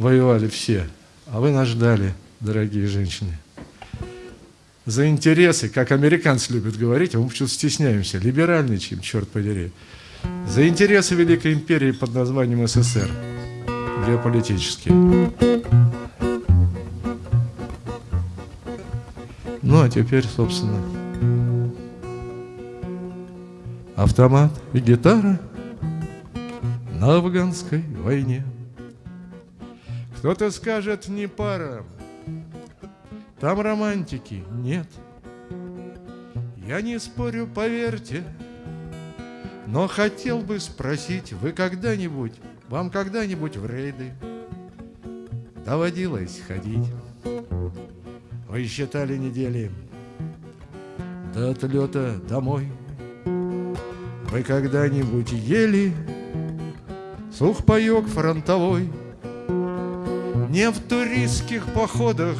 воевали все, а вы нас ждали, дорогие женщины. За интересы, как американцы любят говорить, а мы почему-то стесняемся, либеральничаем, черт подери. За интересы Великой империи под названием СССР, геополитические. Ну, а теперь, собственно, автомат и гитара на афганской войне. Кто-то скажет, не пара, там романтики нет. Я не спорю, поверьте, но хотел бы спросить, вы когда-нибудь, вам когда-нибудь в рейды доводилось ходить? Вы считали недели до отлета домой? Вы когда-нибудь ели сухпайок фронтовой? Не в туристских походах,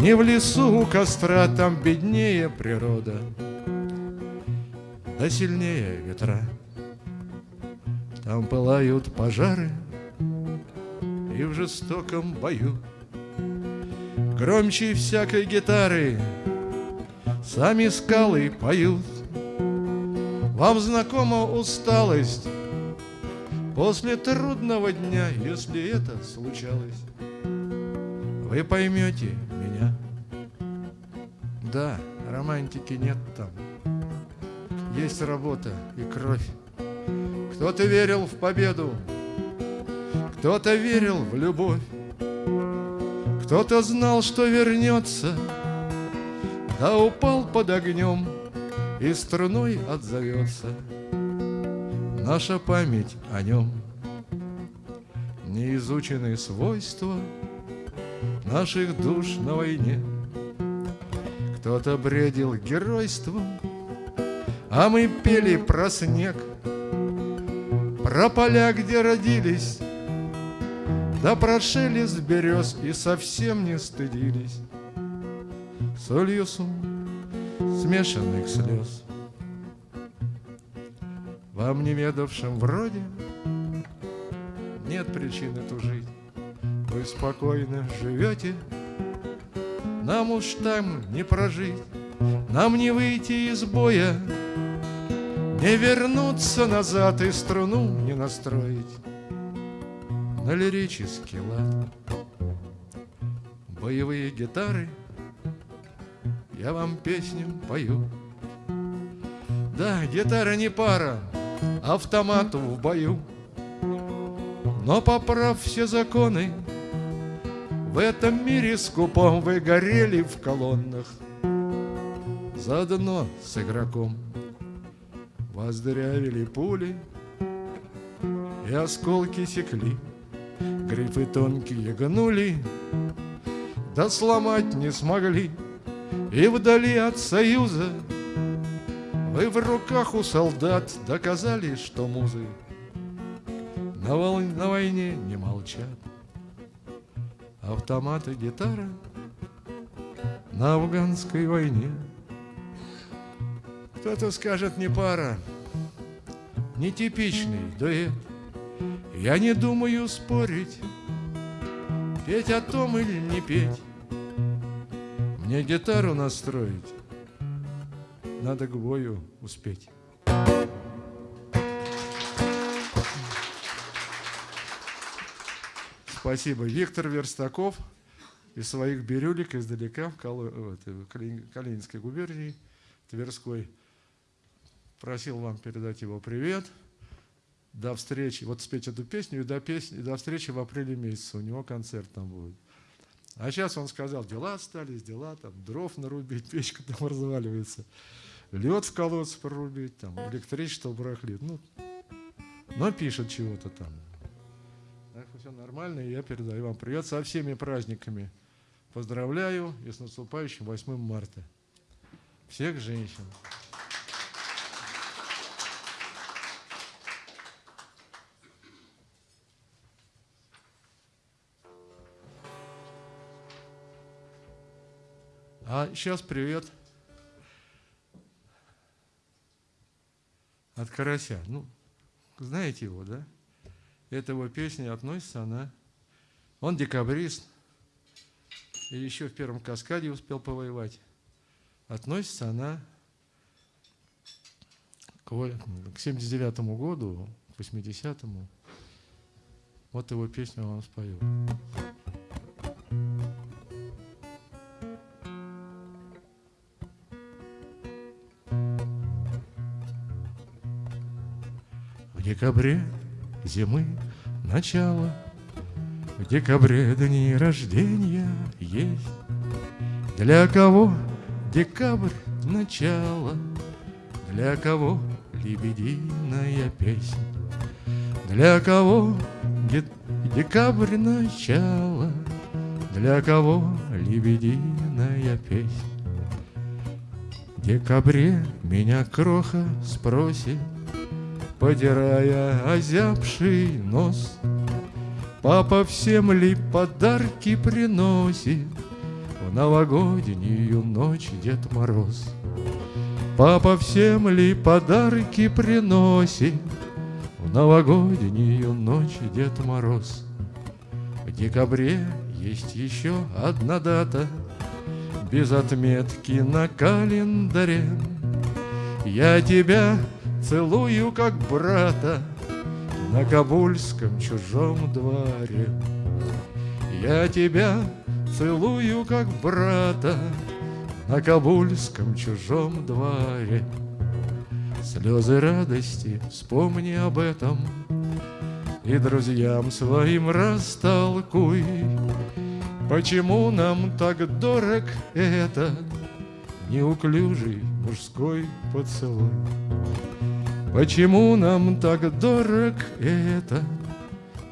не в лесу у костра, там беднее природа, да сильнее ветра. Там пылают пожары, и в жестоком бою Громче всякой гитары Сами скалы поют Вам знакома усталость После трудного дня, если это случалось Вы поймете меня. Да, романтики нет там. Есть работа и кровь. Кто-то верил в победу Кто-то верил в любовь. Кто-то знал, что вернется, Да упал под огнем И струной отзовется Наша память о нем. Неизученные свойства Наших душ на войне. Кто-то бредил геройством, А мы пели про снег, Про поля, где родились да прошили с берез и совсем не стыдились Солью сум смешанных слез. Вам не ведавшим вроде Нет причины тужить. Вы спокойно живете. Нам уж там не прожить. Нам не выйти из боя. Не вернуться назад и струну не настроить. На лирический лад. Боевые гитары, я вам песню пою. Да, гитара не пара, автомату в бою. Но поправ все законы, в этом мире скупом вы горели в колоннах. Заодно с игроком вас пули, и осколки секли. Грифы тонкие гнули, да сломать не смогли. И вдали от союза вы в руках у солдат доказали, что музы на, вол... на войне не молчат. Автоматы, гитара на афганской войне. Кто-то скажет, не пара, нетипичный дуэт. Я не думаю спорить, петь о том или не петь. Мне гитару настроить, надо к бою успеть. Спасибо. Виктор Верстаков из своих бирюлек издалека в Калининской губернии, Тверской. Просил вам передать его привет до встречи, вот спеть эту песню, и до, песни, и до встречи в апреле месяце, у него концерт там будет. А сейчас он сказал, дела остались, дела, там, дров нарубить, печка там разваливается, лед в колодце прорубить, там, электричество барахлит. Ну, но пишет чего-то там. Так все нормально, я передаю вам привет со всеми праздниками. Поздравляю и с наступающим 8 марта. Всех женщин. А сейчас привет от Карася. Ну, знаете его, да? Эта его песня относится она Он декабрист, и еще в первом каскаде успел повоевать. Относится она к 79 году, к 80-му. Вот его песню он вам декабре зимы начало, В декабре дни рождения есть. Для кого декабрь начало, Для кого лебединая песня, Для кого Декабрь начало, для кого лебединая песня. В декабре меня кроха спросит, Потирая озябший нос, Папа всем ли подарки приносит В новогоднюю ночь Дед Мороз? Папа всем ли подарки приносит в новогоднюю ночь Дед Мороз. В декабре есть еще одна дата Без отметки на календаре. Я тебя целую, как брата На Кабульском чужом дворе. Я тебя целую, как брата На Кабульском чужом дворе. Слезы радости, вспомни об этом И друзьям своим растолкуй Почему нам так дорог этот Неуклюжий мужской поцелуй Почему нам так дорог этот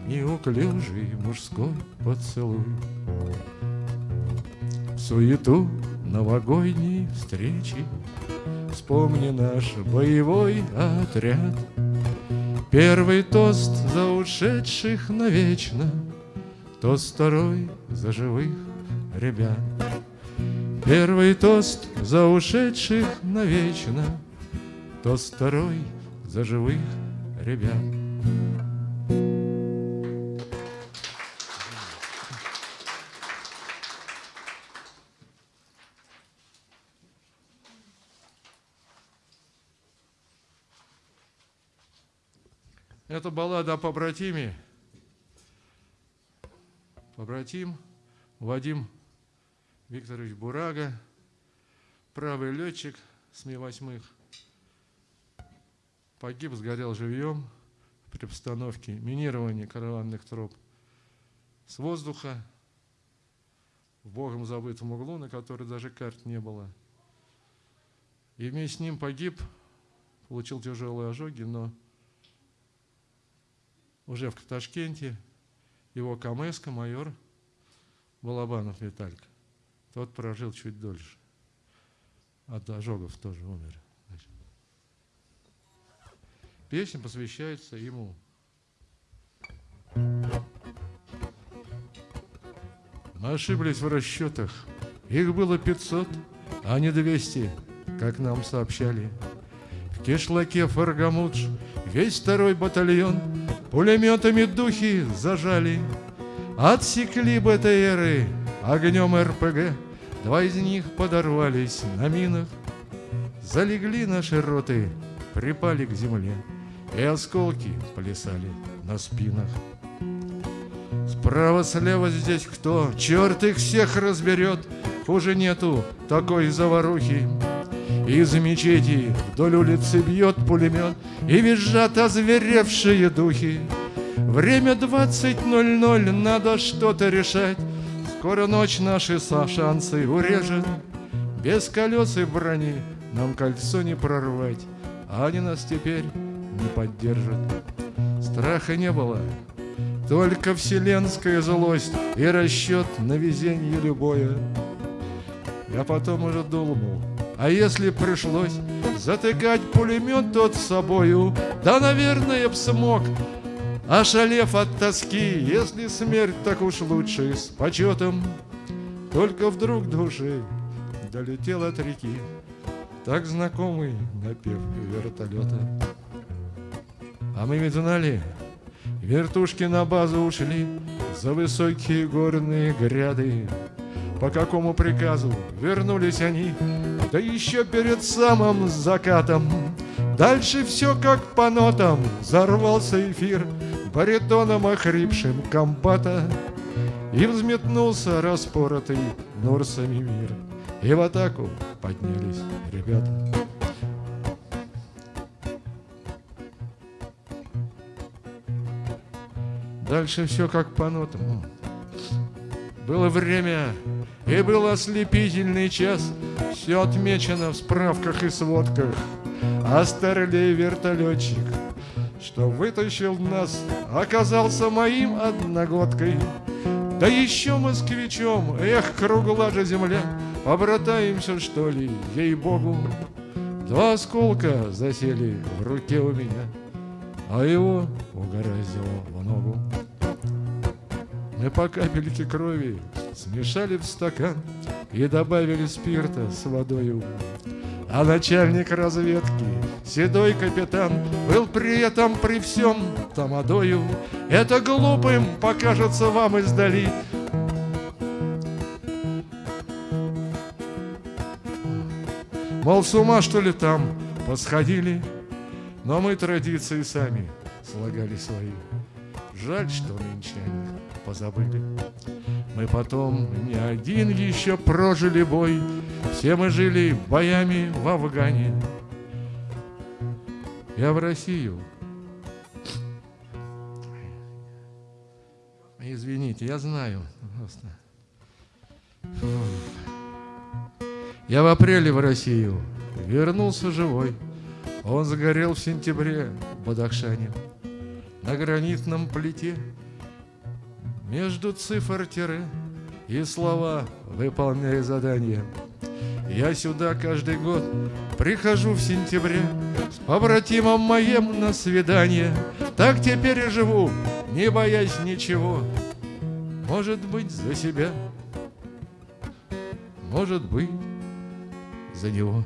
Неуклюжий мужской поцелуй? В суету новогодней встречи Вспомни наш боевой отряд. Первый тост за ушедших навечно Тост второй за живых ребят. Первый тост за ушедших навечно Тост второй за живых ребят Это баллада о побратиме. Побратим Вадим Викторович Бурага, правый летчик с Ми-8, погиб, сгорел живьем при постановке минирования караванных троп с воздуха в богом забытом углу, на который даже карт не было. И вместе с ним погиб, получил тяжелые ожоги, но уже в Ташкенте его камеска, майор Балабанов Виталька. Тот прожил чуть дольше. От ожогов тоже умер. Песня посвящается ему. Мы ошиблись в расчетах. Их было 500, а не 200, как нам сообщали. В кишлаке Фаргамудж весь второй батальон Пулеметами духи зажали, Отсекли БТРы огнем РПГ, Два из них подорвались на минах, Залегли наши роты, припали к земле, И осколки плясали на спинах. Справа-слева здесь кто? Черт их всех разберет, Хуже нету такой заварухи. Из мечети вдоль улицы бьет пулемет И визжат озверевшие духи. Время двадцать ноль ноль, надо что-то решать. Скоро ночь наши шансы урежет. Без колес и брони нам кольцо не прорвать, А они нас теперь не поддержат. Страха не было, только вселенская злость И расчет на везенье любое. Я потом уже думал, а если пришлось затыкать пулемет тот собою, да, наверное, б смог, ошалев от тоски, если смерть так уж лучше, с почетом. Только вдруг души долетел от реки, так знакомый напев вертолета. А мы ведь знали, вертушки на базу ушли, за высокие горные гряды. По какому приказу вернулись они, да еще перед самым закатом. Дальше все как по нотам, взорвался эфир баритоном охрипшим комбата, И взметнулся распоротый норсами мир, И в атаку поднялись ребята. Дальше все как по нотам. Было время, и был ослепительный час, Все отмечено в справках и сводках, А старлей вертолетчик, что вытащил нас, Оказался моим одногодкой. Да еще москвичом, эх, кругла же земля, Побратаемся, что ли, ей-богу. Два осколка засели в руке у меня, А его угораздило в ногу. Мы по капельке крови смешали в стакан И добавили спирта с водою. А начальник разведки, седой капитан, Был при этом при всем тамадою. Это глупым покажется вам издали, Мол, с ума что ли там посходили, Но мы традиции сами слагали свои. Жаль, что нынче они позабыли. Мы потом не один еще прожили бой, Все мы жили боями в Афгане. Я в Россию. Извините, я знаю. Просто. Я в апреле в Россию вернулся живой. Он загорел в сентябре в Бадахшане на гранитном плите между цифр тире и слова, выполняя задания. Я сюда каждый год прихожу в сентябре С побратимом моим на свидание. Так теперь и живу, не боясь ничего. Может быть, за себя Может быть, за него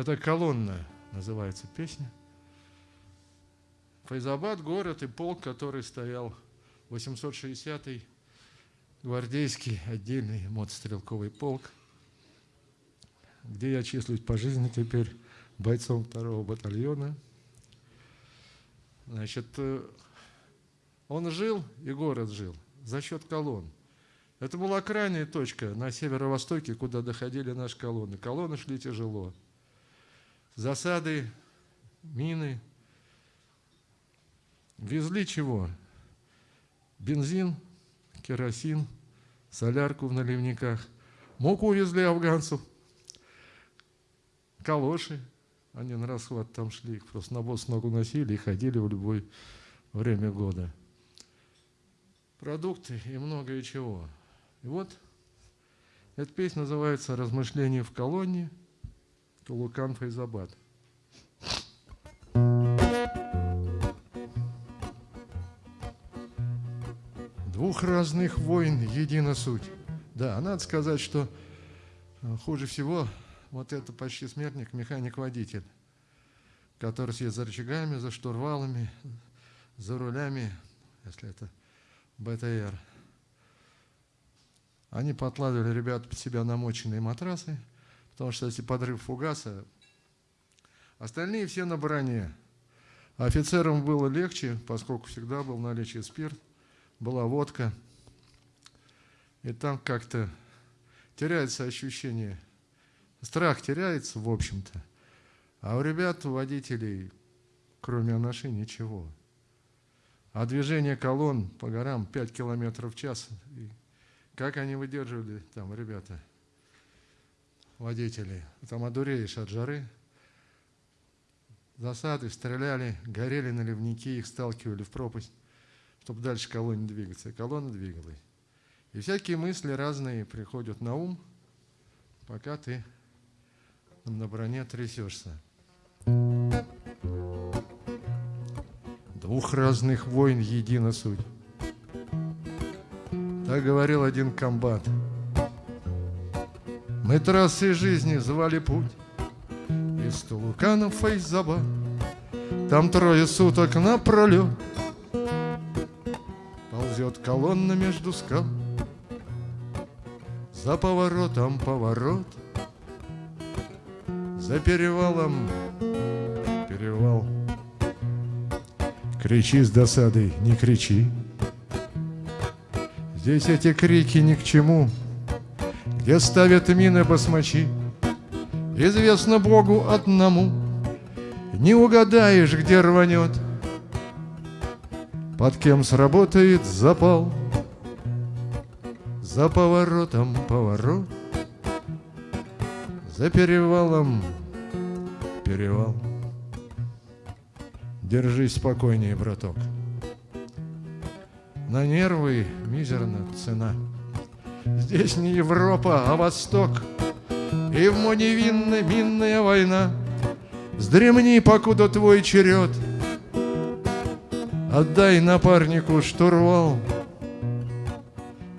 Это колонна, называется песня. Файзабад – город и полк, который стоял 860-й гвардейский отдельный мотострелковый полк, где я числюсь по жизни теперь бойцом второго батальона. Значит, э, он жил, и город жил, за счет колонн. Это была крайняя точка на северо-востоке, куда доходили наши колонны. Колонны шли тяжело засады, мины. Везли чего? Бензин, керосин, солярку в наливниках. Муку везли афганцев, калоши. Они на расхват там шли, их просто на босс ногу носили и ходили в любое время года. Продукты и многое чего. И вот эта песня называется «Размышления в колонии». Тулукан Файзабад. Двух разных войн едина суть. Да, надо сказать, что э, хуже всего вот это почти смертник, механик-водитель, который сидит за рычагами, за штурвалами, за рулями, если это БТР. Они подкладывали ребят под себя намоченные матрасы, Потому что если подрыв фугаса, остальные все на броне. Офицерам было легче, поскольку всегда был в наличии спирт, была водка. И там как-то теряется ощущение, страх теряется, в общем-то. А у ребят, у водителей, кроме анаши, ничего. А движение колонн по горам 5 километров в час. И как они выдерживали там, ребята – водителей. Там одуреешь от жары. Засады, стреляли, горели наливники, их сталкивали в пропасть, чтобы дальше колонне двигаться. И колонна двигалась. И всякие мысли разные приходят на ум, пока ты на броне трясешься. Двух разных войн едина суть. Так говорил один комбат. Мы трассы жизни звали путь Из Тулукана в Фейзабад. Там трое суток напролет Ползет колонна между скал. За поворотом поворот. За перевалом перевал. Кричи с досадой, не кричи. Здесь эти крики ни к чему Где ставят мины басмачи Известно Богу одному Не угадаешь, где рванет. Под кем сработает запал За поворотом поворот За перевалом перевал. Держись спокойнее, браток. На нервы мизерна цена Здесь не Европа, а Восток. И в невинная минная война. Сдремни, покуда твой черед. Отдай напарнику штурвал.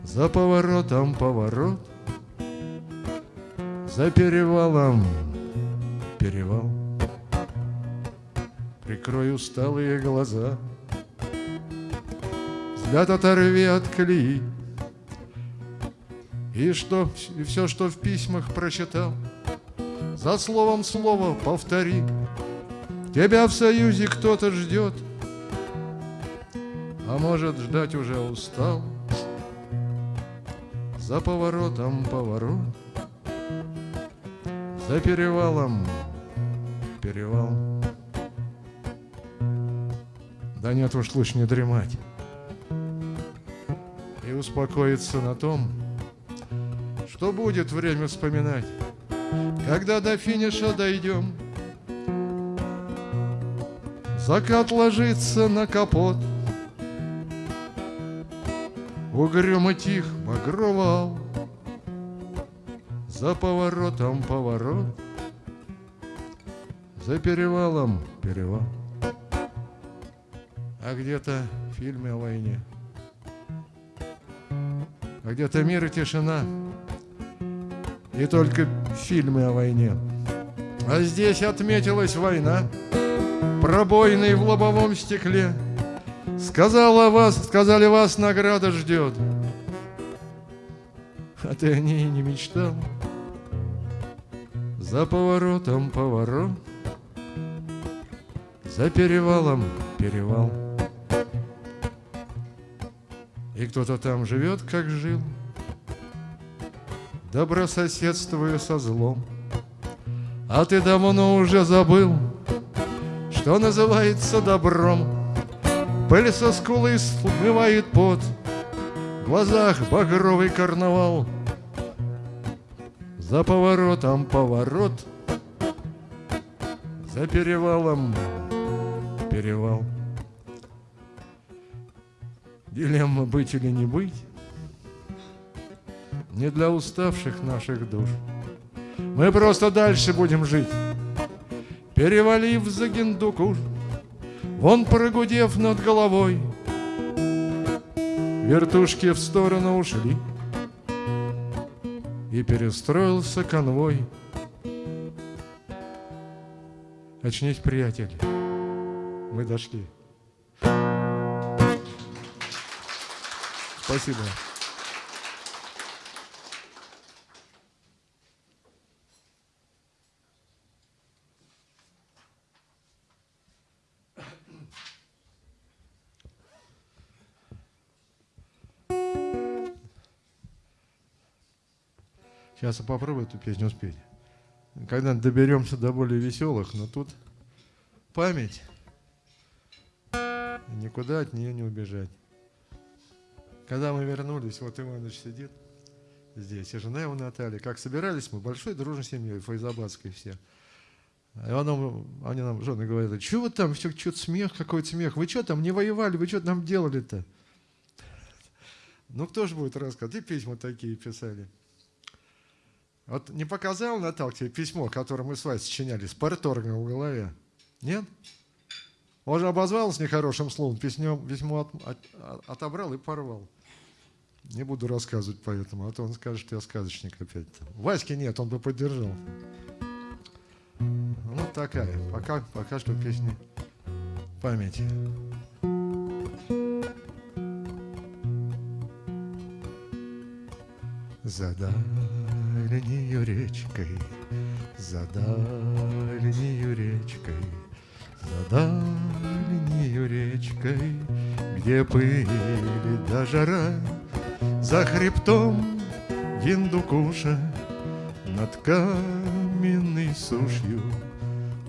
За поворотом поворот. За перевалом перевал. Прикрой усталые глаза. Взгляд оторви от колеи И что, и все, что в письмах прочитал. За словом слово повтори. Тебя в союзе кто-то ждет А может ждать уже устал? За поворотом поворот. За перевалом перевал. Да нет уж, лучше не дремать. И успокоиться на том, что будет время вспоминать, когда до финиша дойдем. Закат ложится на капот, Угрюмо тих багровал, За поворотом поворот, За перевалом перевал а где-то в фильме о войне. А где-то мир и тишина. И только фильмы о войне. А здесь отметилась война, пробойный в лобовом стекле. Сказала вас, сказали вас, награда ждет. А ты о ней не мечтал. За поворотом поворот, за перевалом перевал. И кто-то там живет, как жил, Добрососедствуя со злом. А ты давно уже забыл, Что называется добром. Пыль со скулы смывает пот, В глазах багровый карнавал. За поворотом поворот, За перевалом перевал. Дилемма быть или не быть Не для уставших наших душ Мы просто дальше будем жить Перевалив за Гиндукуш Вон прогудев над головой Вертушки в сторону ушли И перестроился конвой Очнись, приятель, мы дошли. Спасибо. Сейчас я попробую эту песню спеть. Когда доберемся до более веселых, но тут память. Никуда от нее не убежать. Когда мы вернулись, вот Иванович сидит здесь, и жена его Наталья. Как собирались мы, большой дружной семьей, файзабадской все. И он, они нам, жены говорят, что вы там, все, что-то смех, какой-то смех, вы что там, не воевали, вы что там делали-то? Ну, кто же будет рассказывать? И письма такие писали. Вот не показал Натал тебе письмо, которое мы с вами сочиняли, с парторгом в голове? Нет? Он же обозвал с нехорошим словом, письмо, письмо от, от, отобрал и порвал. Не буду рассказывать поэтому, а то он скажет, я сказочник опять. Васьки нет, он бы поддержал. Ну, такая. Пока, пока что песни памяти. За дальнею речкой, за дальнею речкой, за дальнею речкой, где пыль да жара, за хребтом Гиндукуша над каменной сушью.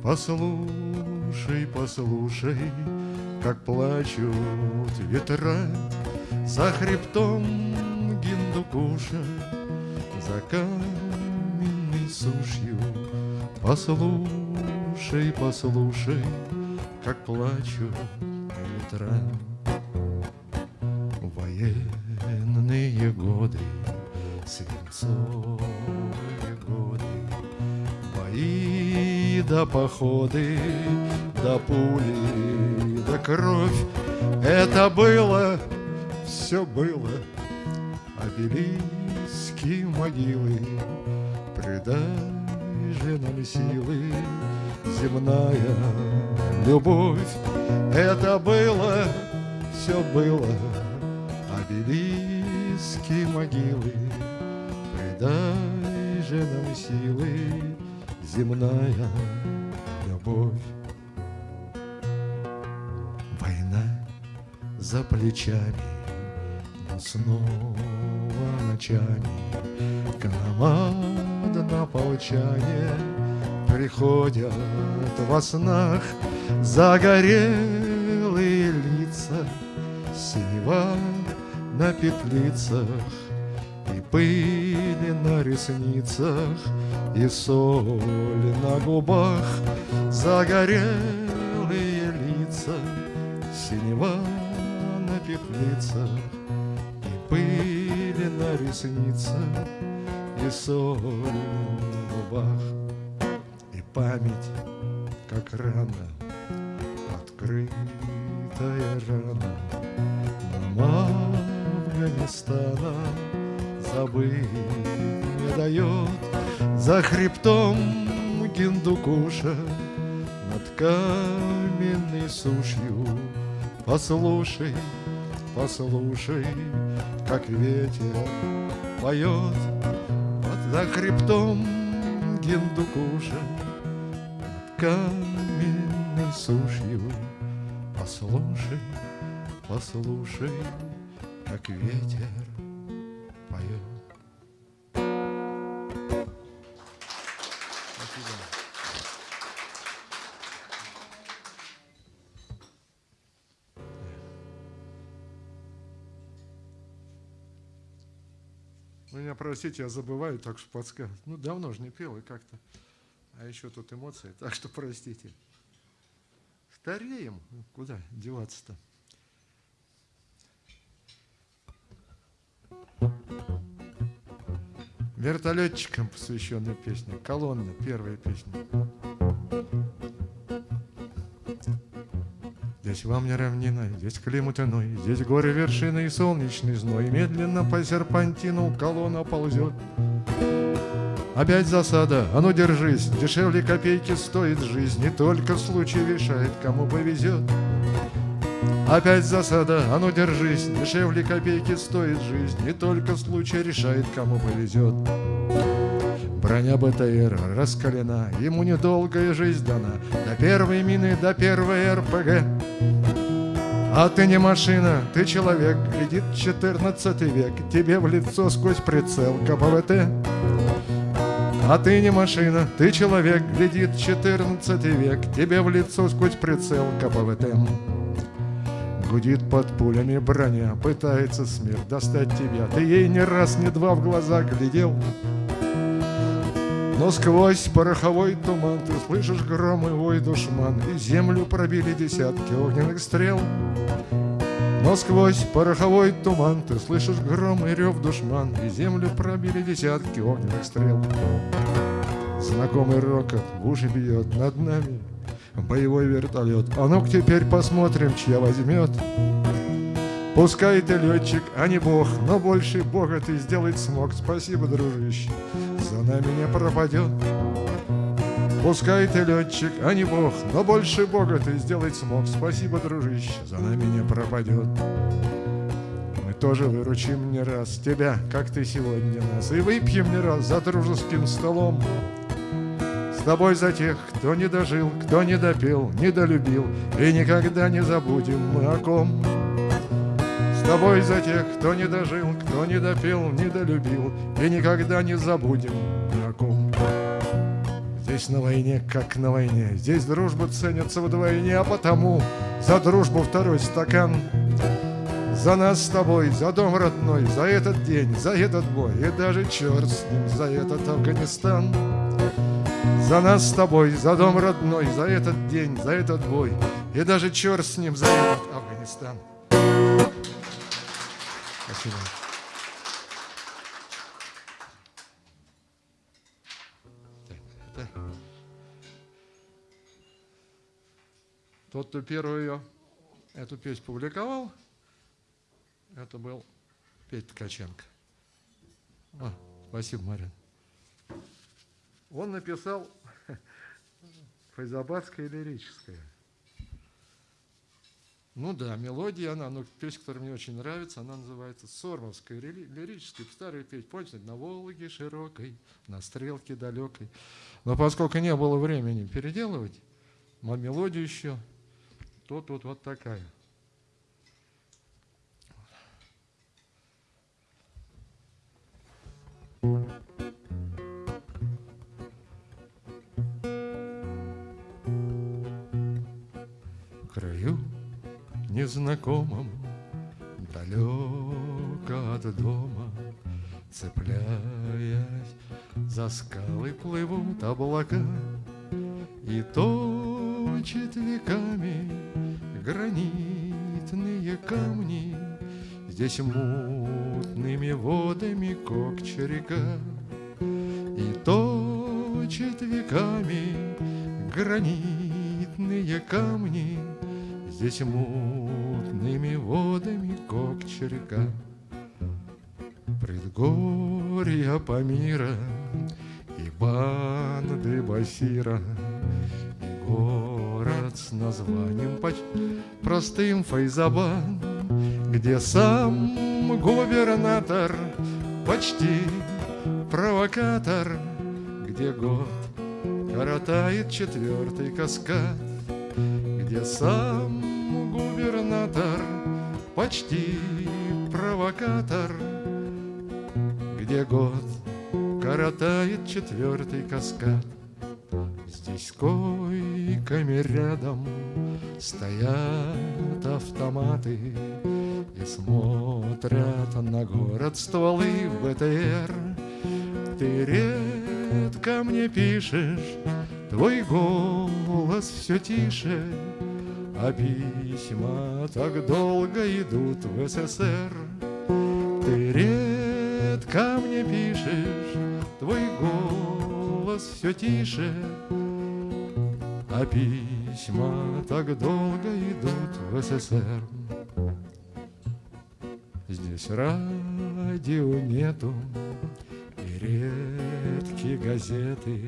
Послушай, послушай, как плачут ветра за хребтом Гиндукуша, за каменной сушью. Послушай, послушай, как плачут ветра. Военные годы, свинцовые годы, бои да походы, да пули, да кровь. Это было, все было, обелиски могилы, предай же нам силы, земная любовь. Это было, все было, обелиски могилы, предай же нам силы, земная любовь. Война за плечами, но снова ночами Команда полчане. Приходят во снах Загорелые лица, синева на петлицах И пыли на ресницах, и соль на губах Загорелые пыли на ресницах, и соль на губах И память, как рана, открытая рана. Нам Афганистана забыть не дает. За хребтом Гиндукуша над каменной сушью. Послушай, послушай, как ветер поет Под за хребтом Гиндукуша над каменной сушью Послушай, послушай, как ветер простите, я забываю, так что подсказываю. Ну, давно же не пел, и как-то. А еще тут эмоции, так что простите. Стареем. Куда деваться-то? Вертолетчикам посвященная песня. Колонна, первая песня. Здесь вам не равнина, здесь климат иной, Здесь горы, вершины и солнечный зной. Медленно по серпантину колонна ползет. Опять засада, а ну держись, Дешевле копейки стоит жизнь, Не только случай решает, кому повезет. Опять засада, а ну держись, Дешевле копейки стоит жизнь, Не только случай решает, кому повезет. Броня БТР раскалена, Ему недолгая жизнь дана, До первой мины, до первой РПГ. А ты не машина, ты человек, Глядит четырнадцатый век, Тебе в лицо сквозь прицел КПВТ. А ты не машина, ты человек, глядит четырнадцатый век, Тебе в лицо сквозь прицел КПВТ. Гудит под пулями броня, пытается смерть достать тебя. Ты ей ни раз, ни два в глаза глядел. Но сквозь пороховой туман Ты слышишь гром и вой душман И землю пробили десятки огненных стрел. Но сквозь пороховой туман Ты слышишь гром и рев душман И землю пробили десятки огненных стрел. Знакомый рокот в уши бьет над нами боевой вертолет. А ну-ка теперь посмотрим, чья возьмет. Пускай ты летчик, а не бог, но больше бога ты сделать смог. Спасибо, дружище, за нами не пропадет. Пускай ты летчик, а не бог, но больше бога ты сделать смог. Спасибо, дружище, за нами не пропадет. Мы тоже выручим не раз тебя, как ты сегодня нас, и выпьем не раз за дружеским столом. С тобой за тех, кто не дожил, кто не допел, недолюбил, и никогда не забудем мы о ком. С тобой за тех, кто не дожил, кто не допел, недолюбил, и никогда не забудем ни о ком. Здесь на войне, как на войне, здесь дружба ценится вдвойне, а потому за дружбу второй стакан. За нас с тобой, за дом родной, за этот день, за этот бой, и даже черт с ним, за этот Афганистан. За нас с тобой, за дом родной, за этот день, за этот бой, и даже черт с ним, за этот Афганистан. Спасибо. Так, это... Тот, кто первый ее, эту песню публиковал, это был Петя Ткаченко. А, спасибо, Марин. Он написал файзабадское лирическое. Ну да, мелодия, она, ну, песня, которая мне очень нравится, она называется Сормовская лирическая, старая песня, помните, на Волге широкой, на стрелке далекой. Но поскольку не было времени переделывать, мелодию еще, то тут вот такая. Незнакомом, далеко от дома, Цепляясь за скалы плывут облака, И точит веками гранитные камни, Здесь мутными водами кокча река, И точит веками гранитные камни, Здесь мутными водами кокча река. Предгорья Памира и банды Басира, И город с названием почти простым Файзабан, Где сам губернатор почти провокатор, Где год коротает четвертый каскад, Где сам губернатор, почти провокатор, где год коротает четвертый каскад. Здесь койками рядом стоят автоматы И смотрят на город стволы БТР. Ты редко мне пишешь, твой голос все тише, а письма так долго идут в СССР. Ты редко мне пишешь, твой голос все тише, а письма так долго идут в СССР. Здесь радио нету, и редкие газеты,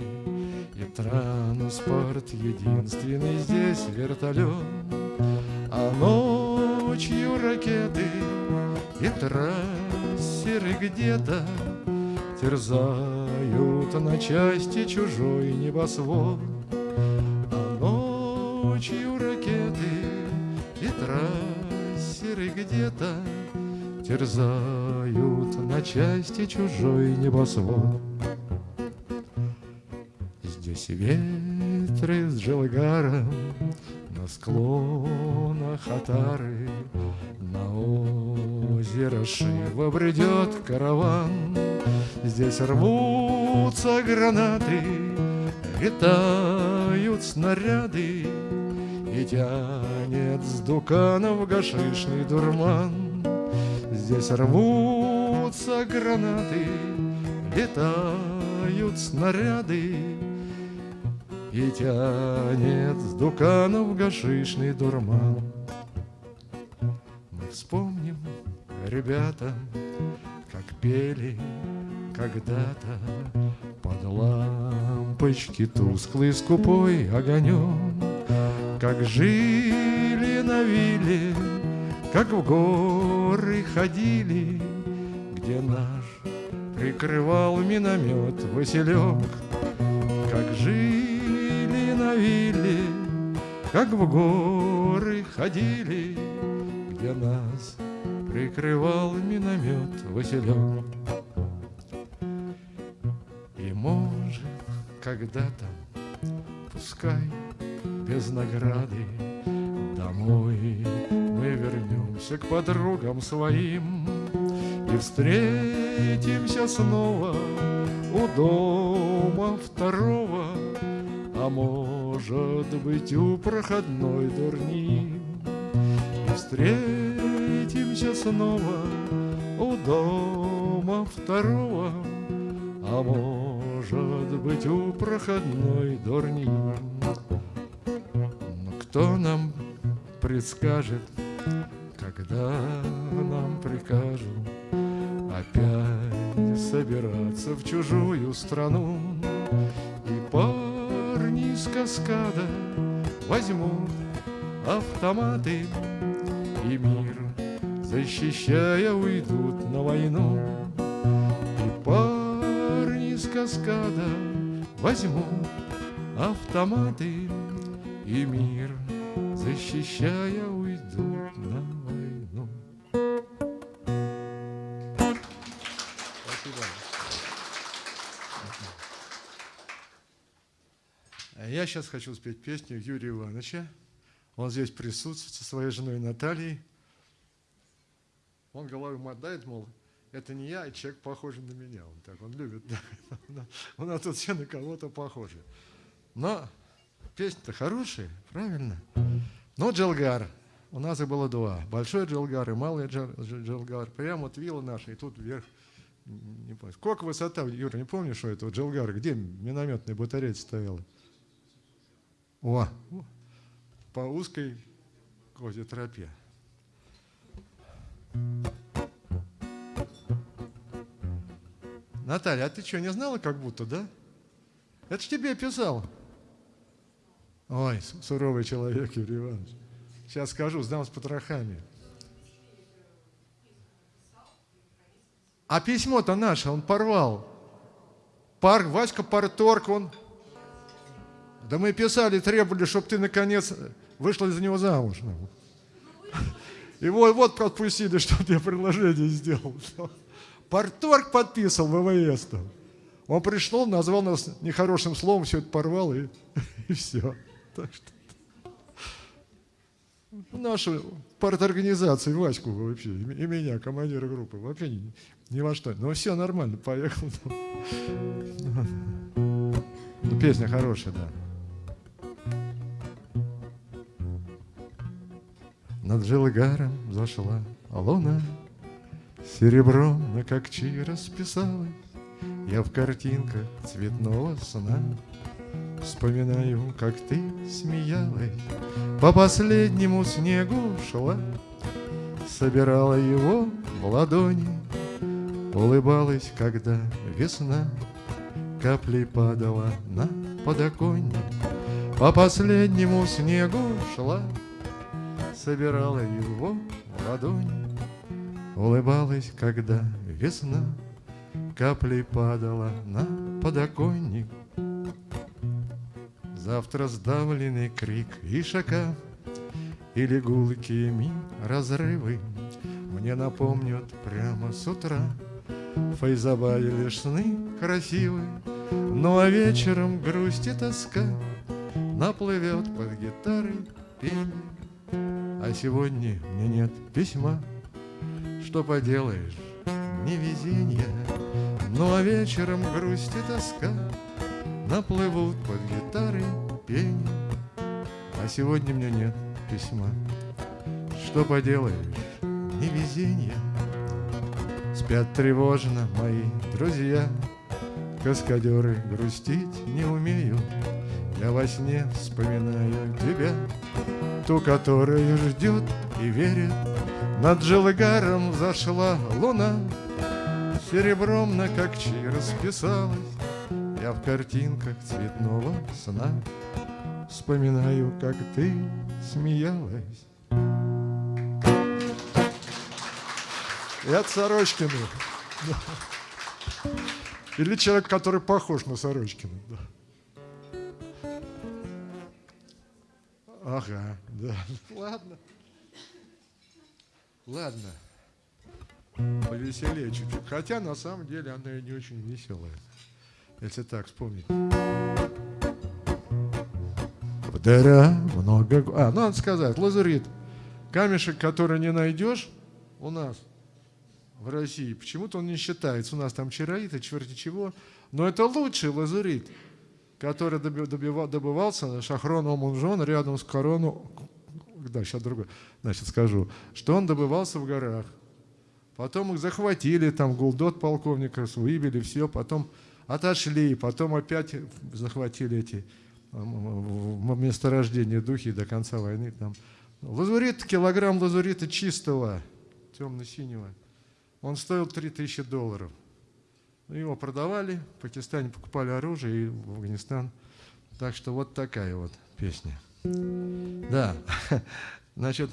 и транспорт единственный здесь вертолет, А ночью ракеты и трассеры где-то Терзают на части чужой небосвод, А ночью ракеты и трассеры где-то Терзают на части чужой небосвод. Здесь ветры с Джелгаром На склонах Атары. На озеро Шива бредет караван. Здесь рвутся гранаты Летают снаряды. И тянет с дуканов гашишный дурман. Здесь рвутся гранаты Летают снаряды И тянет с дуканов гашишный дурман. Мы вспомним, ребята, как пели когда-то Под лампочки тусклый скупой огонек Как жили на вилле, как в горы ходили Где наш прикрывал миномет Василек Как жили как в горы ходили Где нас прикрывал миномет Василек может, когда-то, пускай без награды, Домой мы вернемся к подругам своим И встретимся снова у дома второго, А может быть у проходной дурни. И встретимся снова у дома второго, А может быть у проходной дурни. Но кто нам предскажет, когда нам прикажут Опять собираться в чужую страну с каскада. Возьмут автоматы И мир, защищая, уйдут на войну. И парни из каскада возьму автоматы и мир, защищая, сейчас хочу спеть песню Юрия Ивановича. Он здесь присутствует со своей женой Натальей. Он головой мотает, мол, это не я, а человек похожий на меня. Он так, он любит. Да. У нас тут все на кого-то похожи. Но песня-то хорошая, правильно? Но Джалгар, у нас их было два. Большой Джалгар и малый Джалгар. Прямо вот вилла наша, и тут вверх, не помню. Сколько высота, Юра, не помнишь, что это Джалгар? Где минометная батарея стояла? О, по узкой козе тропе. Наталья, а ты что, не знала как будто, да? Это ж тебе писал. Ой, суровый человек, Юрий Иванович. Сейчас скажу, сдам с потрохами. А письмо-то наше он порвал. Пар, Васька Парторг, он... Да мы писали, требовали, чтобы ты, наконец, вышла за него замуж. И вот, вот отпустили, чтобы я предложение сделал. Порторг подписал ВВС там. Он пришел, назвал нас нехорошим словом, все это порвал и, и все. Так что нашу парторганизацию, Ваську вообще, и меня, командира группы, вообще ни, ни во что. Но все нормально, поехал. Ну, песня хорошая, да. Над Джилгаром зашла луна, Серебром на кокчи расписалась Я в картинках цветного сна. Вспоминаю, как ты смеялась По последнему снегу шла. Собирала его в ладони Улыбалась, когда весна. Каплей падала на подоконник По последнему снегу шла Собирала его в ладони Улыбалась, когда весна Каплей падала на подоконник. Завтра сдавленный крик и шака Или гулкими разрывы Мне напомнят прямо с утра. Файзабаде лишь сны красивые Ну а вечером грусть и тоска. Наплывет под гитарой пение А сегодня мне нет письма. Что поделаешь, невезение. Ну а вечером грусть и тоска. Наплывут под гитарой пение А сегодня мне нет письма. Что поделаешь, невезение. Спят тревожно мои друзья. Каскадеры грустить не умеют. Я во сне вспоминаю тебя, Ту, которая ждет и верит. Над Джилгаром взошла луна, Серебром на кокчи расписалась, Я в картинках цветного сна Вспоминаю, как ты смеялась. И от Сорочкина. Или человек, который похож на Сорочкина. Да. Ага, да. Ладно. Ладно. Повеселее чуть-чуть. Хотя на самом деле она и не очень веселая. Если так вспомнить. Дыра много... А, ну, надо сказать, лазурит. Камешек, который не найдешь у нас в России, почему-то он не считается. У нас там чароит и черти чего. Но это лучший лазурит, который добивал, добывался Шахроном Мунжон рядом с корону. Да, сейчас другое. Значит, скажу, что он добывался в горах. Потом их захватили, там гулдот полковника, выбили, все, потом отошли, потом опять захватили эти месторождение духи до конца войны. Там. Лазурит, килограмм лазурита чистого, темно-синего, он стоил 3000 долларов. Его продавали, в Пакистане покупали оружие и в Афганистан. Так что вот такая вот песня. Да, значит,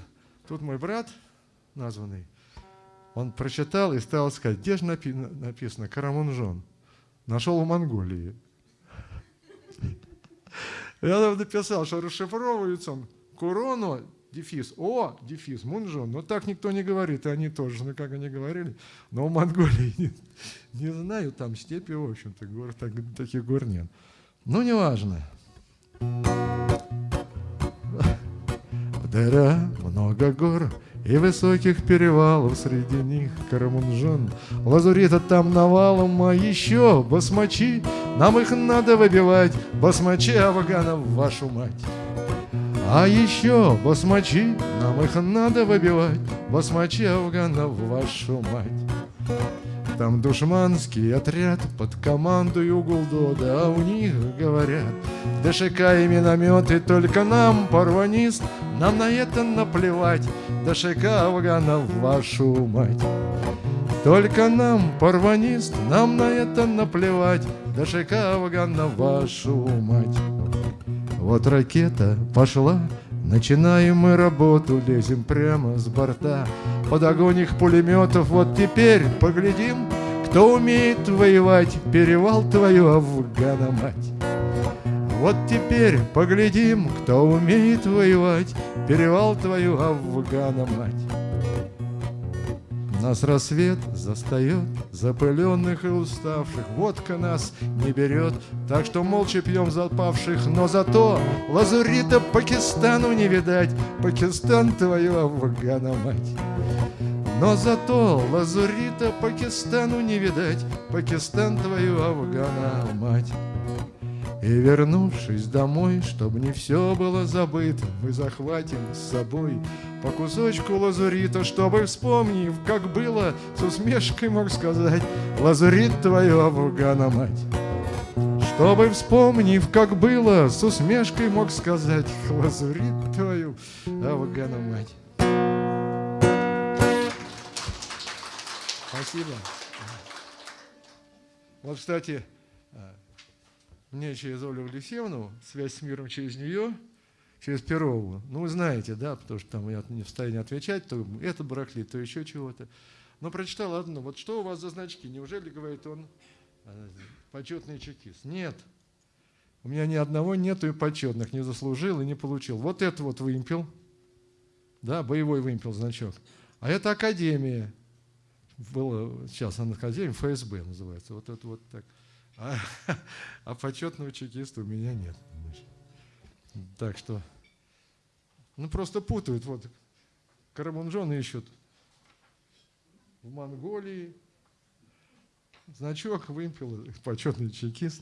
тут мой брат названный, он прочитал и стал сказать, где же написано Карамунжон? Нашел в Монголии. Я написал, что расшифровывается он Курону, дефис, О, дефис, Мунжон. Но так никто не говорит, и они тоже, ну как они говорили. Но в Монголии не, не знаю, там степи, в общем-то, гор, так, таких гор нет. Ну, неважно. Дыра, много гор, и высоких перевалов среди них Карамунжон Лазурита там навалом, а еще басмачи Нам их надо выбивать, басмачи Афганов, вашу мать а еще басмачи, нам их надо выбивать, басмачи Афганов, вашу мать. Там душманский отряд под командою Гулдода, а у них говорят, ДШК и минометы только нам, порванист, нам на это наплевать, ДШК Афганов, вашу мать. Только нам, порванист, нам на это наплевать, ДШК Афганов, вашу мать. Вот ракета пошла, начинаем мы работу, лезем прямо с борта. Под огонь их пулеметов, вот теперь поглядим, кто умеет воевать, перевал твою Афгана мать. Вот теперь поглядим, кто умеет воевать, перевал твою Афгана мать. Нас рассвет застает, запыленных и уставших, Водка нас не берет, так что молча пьем запавших, Но зато лазурита Пакистану не видать, Пакистан твою Афгана мать. Но зато лазурита Пакистану не видать, Пакистан твою Афгана мать. И вернувшись домой, чтобы не все было забыто, Мы захватим с собой по кусочку лазурита, Чтобы, вспомнив, как было, с усмешкой мог сказать Лазурит твою Афгана мать. Чтобы, вспомнив, как было, с усмешкой мог сказать Лазурит твою Афгана мать. Спасибо. Вот, кстати, мне через Олю Алексеевну, связь с миром через нее, через Перову. Ну, вы знаете, да, потому что там я не в состоянии отвечать, то это барахлит, то еще чего-то. Но прочитал одно. Вот что у вас за значки? Неужели, говорит он, э, почетный чекист? Нет. У меня ни одного нету и почетных, не заслужил и не получил. Вот это вот вымпел, да, боевой вымпел значок. А это академия. Было, сейчас она академия, ФСБ называется. Вот это вот так. А, а почетного чекиста у меня нет. Так что, ну просто путают. Вот Карамунжон ищут в Монголии. Значок, вымпел, почетный чекист.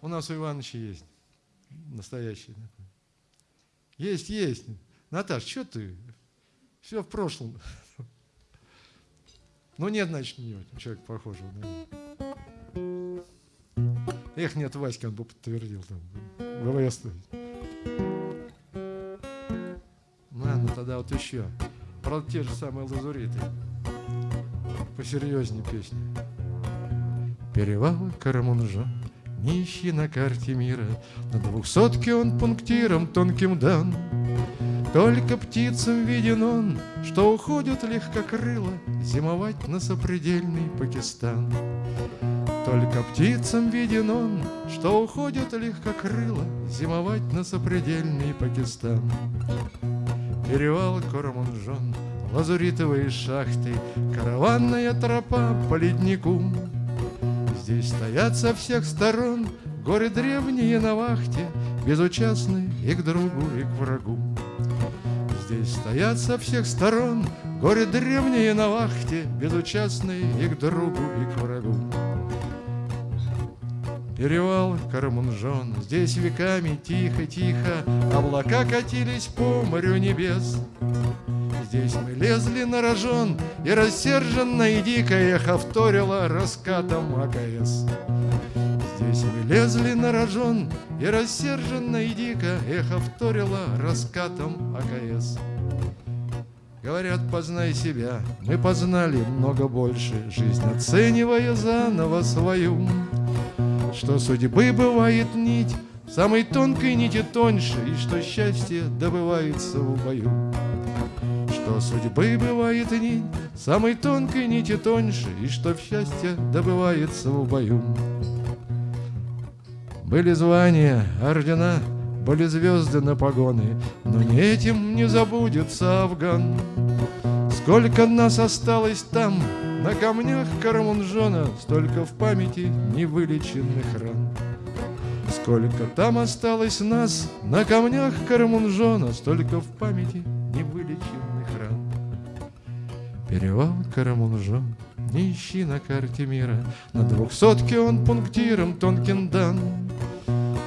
У нас у Ивановича есть настоящий. Есть, есть. Наташ, что ты? Все в прошлом. Ну нет, значит, не человек похожего на Эх, нет, Васька, он бы подтвердил там. ВВС. Ладно, тогда вот еще. Правда, те же самые лазуриты. Посерьезнее песни. Перевал Карамунжа, не ищи на карте мира, На двухсотке он пунктиром тонким дан. Только птицам виден он, что уходят легкокрыло Зимовать на сопредельный Пакистан. Только птицам виден он, что уходят легкокрыло Зимовать на сопредельный Пакистан. Перевал Корамунжон, лазуритовые шахты, Караванная тропа по леднику. Здесь стоят со всех сторон горы древние на вахте, Безучастны и к другу, и к врагу. Здесь стоят со всех сторон Горе древние на вахте, Безучастные и к другу, и к врагу. Перевал Кармунжон, здесь веками тихо-тихо Облака катились по морю небес. Здесь мы лезли на рожон, И рассерженно и дико эхо вторило раскатом АКС. Здесь мы лезли на рожон, и рассерженно и дико эхо вторило раскатом АКС. Говорят, познай себя, мы познали много больше, Жизнь оценивая заново свою. Что судьбы бывает нить, самой тонкой нити тоньше, И что счастье добывается в бою. Что судьбы бывает нить, самой тонкой нити тоньше, И что счастье добывается в бою. Были звания, ордена, были звезды на погоны, Но не этим не забудется Афган. Сколько нас осталось там, на камнях Карамунжона, Столько в памяти невылеченных ран. Сколько там осталось нас, на камнях Карамунжона, Столько в памяти невылеченных ран. Перевал Карамунжон, не ищи на карте мира, На двухсотке он пунктиром тонким дан.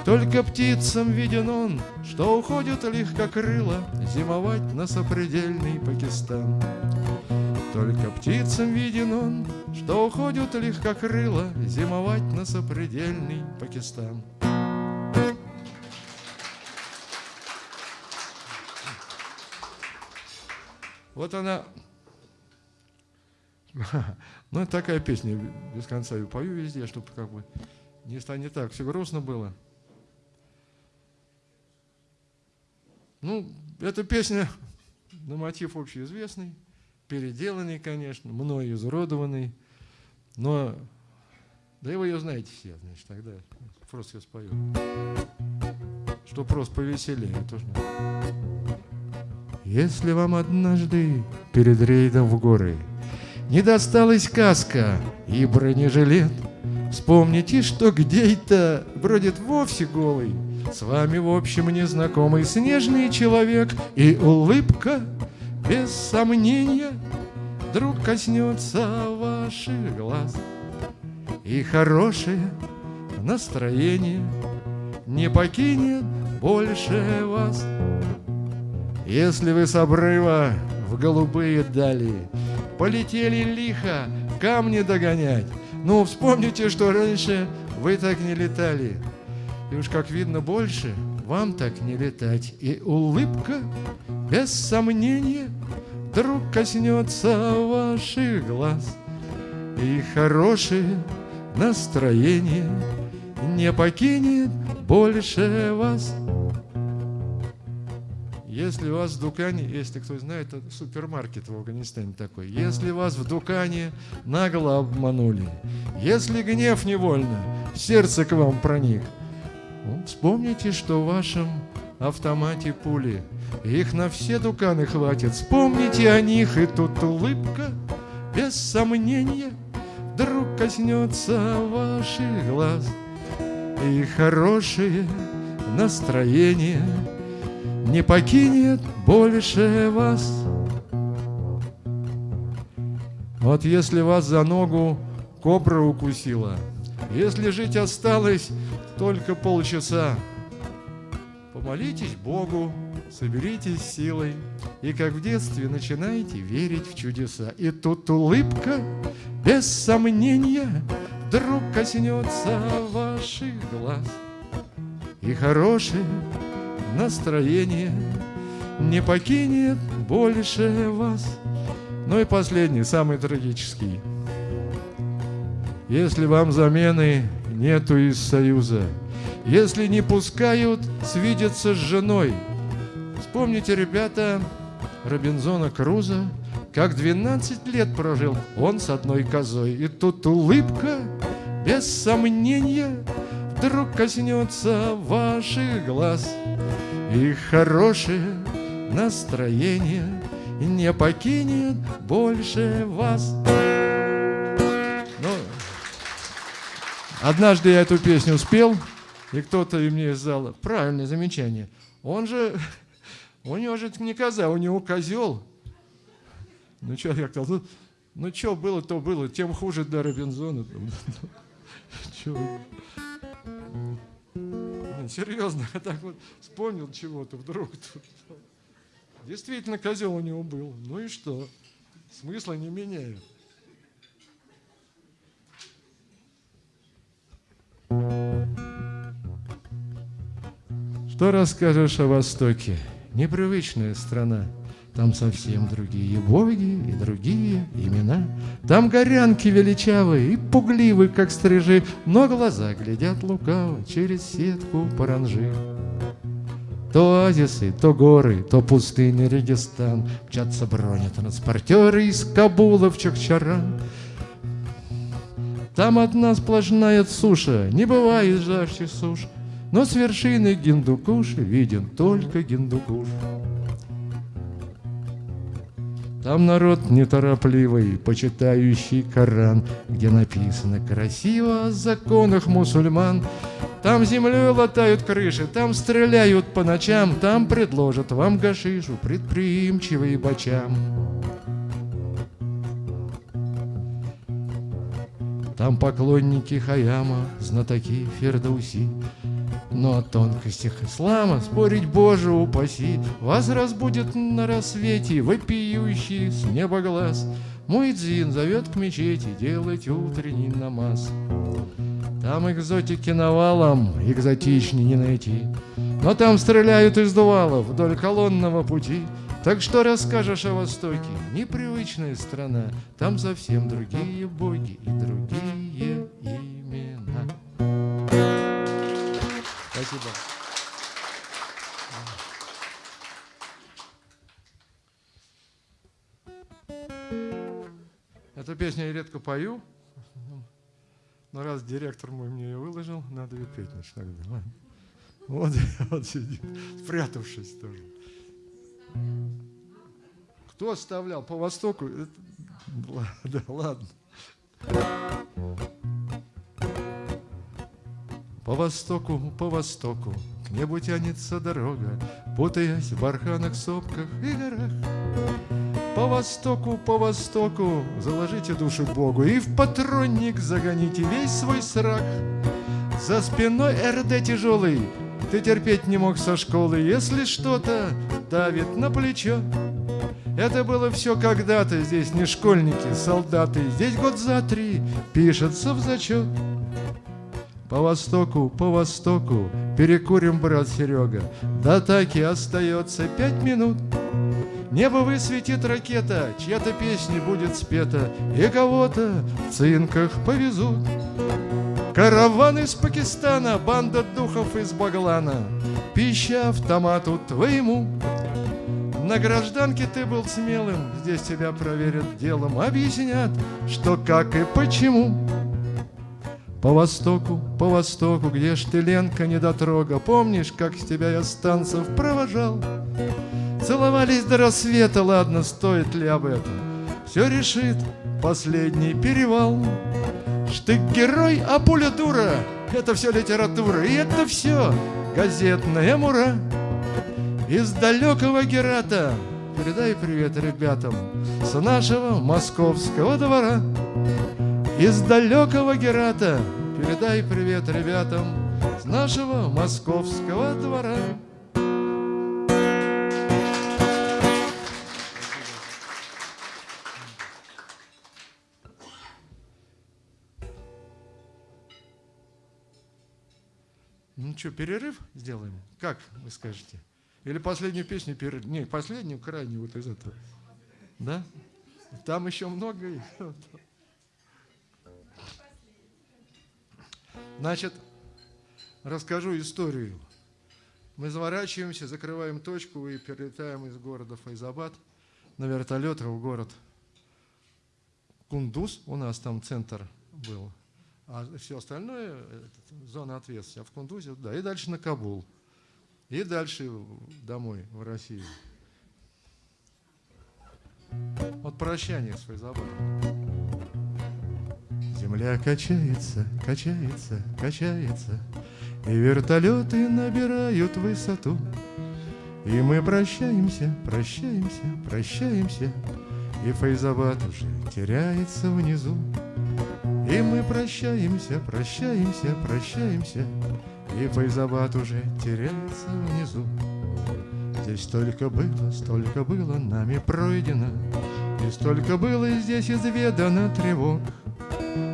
Только птицам виден он, что уходит легкокрыло Зимовать на сопредельный Пакистан. Только птицам виден он, что уходит легкокрыло Зимовать на сопредельный Пакистан. Вот она. Ну, такая песня, без конца ее пою везде, чтобы как бы не станет так, все грустно было. Ну, эта песня на мотив общеизвестный, переделанный, конечно, мной изуродованный, но да вы ее знаете все, значит, тогда просто я спою. Что просто повеселее, тоже. Если вам однажды перед рейдом в горы не досталась каска и бронежилет, вспомните, что где-то бродит вовсе голый с вами, в общем, незнакомый снежный человек И улыбка, без сомнения, Вдруг коснется ваших глаз. И хорошее настроение Не покинет больше вас. Если вы с обрыва в голубые дали Полетели лихо камни догонять Ну, вспомните, что раньше вы так не летали. И уж как видно больше, вам так не летать. И улыбка, без сомнения, вдруг коснется ваших глаз. И хорошее настроение не покинет больше вас. Если вас в Дукане, если кто знает, это супермаркет в Афганистане такой. Если вас в Дукане нагло обманули, если гнев невольно сердце к вам проник – Вспомните, что в вашем автомате пули, Их на все дуканы хватит. Вспомните о них, и тут улыбка, без сомнения, Вдруг коснется ваших глаз, И хорошее настроение Не покинет больше вас. Вот если вас за ногу кобра укусила, Если жить осталось только полчаса. Помолитесь Богу, соберитесь силой, и как в детстве начинаете верить в чудеса. И тут улыбка, без сомнения, вдруг коснется ваших глаз. и хорошее настроение не покинет больше вас. Ну и последний, самый трагический. Если вам замены нету из союза, если не пускают свидеться с женой, вспомните, ребята, Робинзона Круза, как 12 лет прожил он с одной козой. И тут улыбка, без сомнения, вдруг коснется ваших глаз. И хорошее настроение не покинет больше вас. Однажды я эту песню спел, и кто-то мне из зала, правильное замечание, он же, у него же не коза, у него козел. Ну что, я сказал, ну, ну что было, то было, тем хуже до Робинзона. Серьезно, я так вот вспомнил чего-то вдруг. Действительно, козел у него был. Ну и что? Смысла не меняет. Что расскажешь о Востоке? Непривычная страна. Там совсем другие боги и другие имена. Там горянки величавые и пугливы, как стрижи, Но глаза глядят лукаво через сетку паранжи. То оазисы, то горы, то пустыни Регистан, Мчатся бронетранспортеры из Кабула в Чахчаран. Там одна сплошная суша, не бывает жарче суш, Но с вершины Гиндукуши виден только Гиндукуш. Там народ неторопливый, почитающий Коран, Где написано красиво о законах мусульман. Там землей латают крыши, там стреляют по ночам, Там предложат вам гашишу предприимчивые бочам. Там поклонники Хаяма, знатоки Фердауси, но о тонкостях ислама спорить, Боже, упаси, Вас разбудит на рассвете вопиющий с неба глаз. Мой дзин зовет к мечети делать утренний намаз. Там экзотики навалом, экзотичней не найти, Но там стреляют из дувалов вдоль колонного пути. Так что расскажешь о Востоке? Непривычная страна, Там совсем другие боги и другие имена. Спасибо. Эту песню я редко пою, но раз директор мой мне ее выложил, надо ее петь начать Вот, вот сидит, спрятавшись тоже. Кто оставлял по востоку? Да ладно. По востоку, по востоку, к небу тянется дорога, Путаясь в барханах, сопках и горах. По востоку, по востоку, заложите души Богу И в патронник загоните весь свой срак. За спиной РД тяжелый, ты терпеть не мог со школы, Если что-то давит на плечо. Это было все когда-то, здесь не школьники, солдаты, Здесь год за три пишется в зачет. По востоку, по востоку, перекурим, брат Серега. До атаки остается пять минут. Небо высветит ракета, чья-то песня будет спета, И кого-то в цинках повезут. Караван из Пакистана, банда духов из Баглана, Пища автомату твоему. На гражданке ты был смелым, здесь тебя проверят делом, Объяснят, что, как и почему. По востоку, по востоку, где ж ты, Ленка, недотрога, Помнишь, как с тебя я станцев провожал? Целовались до рассвета, ладно, стоит ли об этом? Все решит последний перевал. Штык герой, а пуля дура, это все литература, и это все газетная мура. Из далекого Герата передай привет ребятам с нашего московского двора. Из далекого Герата передай привет ребятам с нашего московского двора. Ну что, перерыв сделаем? Как вы скажете? Или последнюю песню перерыв? Не, последнюю, крайнюю вот из этого. Да? Там еще много. Значит, расскажу историю. Мы заворачиваемся, закрываем точку и перелетаем из города Файзабад на вертолетах в город Кундуз. У нас там центр был. А все остальное, зона ответственности, а в Кундузе, да, и дальше на Кабул. И дальше домой, в Россию. Вот прощание с Файзабадом. Земля качается, качается, качается, И вертолеты набирают высоту. И мы прощаемся, прощаемся, прощаемся, И Файзабад уже теряется внизу. И мы прощаемся, прощаемся, прощаемся, И Файзабад уже теряется внизу. Здесь столько было, столько было нами пройдено, И столько было здесь изведано тревог.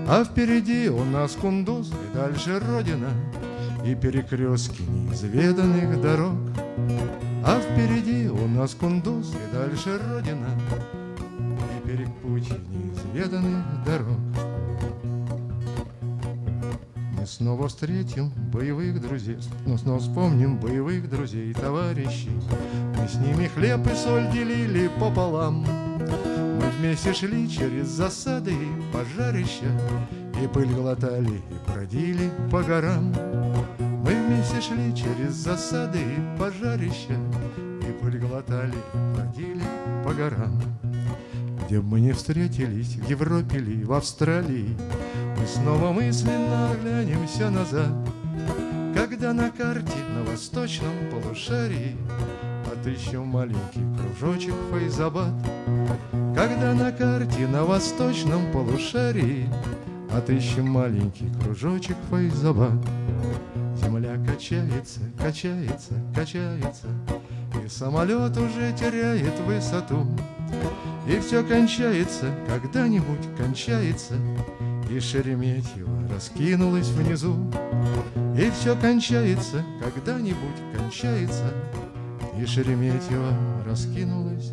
А впереди у нас Кундуз и дальше Родина, И перекрестки неизведанных дорог. А впереди у нас Кундуз и дальше Родина, И перек путь неизведанных дорог. Мы снова встретим боевых друзей, но снова вспомним боевых друзей, товарищей. Мы с ними хлеб и соль делили пополам. Вместе шли через засады и пожарища, И пыль глотали и бродили по горам. Мы вместе шли через засады и пожарища, И пыль глотали и бродили по горам. Где бы мы не встретились, в Европе ли, в Австралии, Мы снова мысленно оглянемся назад, Когда на карте на восточном полушарии Отыщем маленький кружочек Файзабад, когда на карте на восточном полушарии Отыщем маленький кружочек Файзабад. Земля качается, качается, качается, И самолет уже теряет высоту. И все кончается, когда-нибудь кончается, И Шереметьево раскинулось внизу. И все кончается, когда-нибудь кончается, И Шереметьево раскинулось.